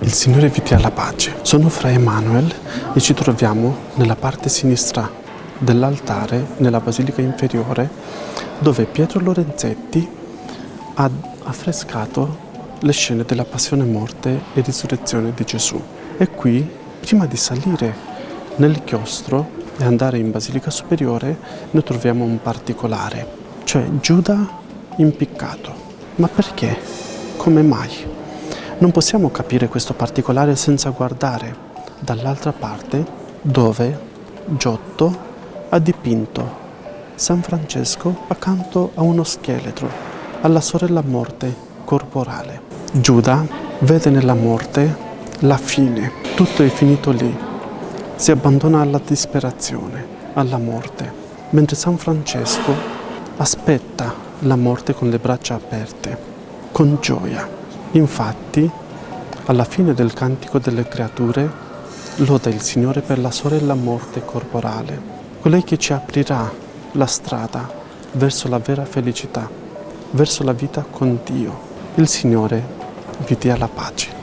Il Signore vi dia la pace. Sono Fra Emanuel e ci troviamo nella parte sinistra dell'altare, nella Basilica Inferiore, dove Pietro Lorenzetti ha affrescato le scene della passione, morte e risurrezione di Gesù. E qui, prima di salire nel chiostro e andare in Basilica Superiore, noi troviamo un particolare, cioè Giuda impiccato. Ma perché? Come mai? Non possiamo capire questo particolare senza guardare dall'altra parte dove Giotto ha dipinto San Francesco accanto a uno scheletro, alla sorella morte corporale. Giuda vede nella morte la fine, tutto è finito lì, si abbandona alla disperazione, alla morte, mentre San Francesco aspetta la morte con le braccia aperte, con gioia. Infatti, alla fine del Cantico delle Creature, loda il Signore per la sorella morte corporale, colei che ci aprirà la strada verso la vera felicità, verso la vita con Dio. Il Signore vi dia la pace.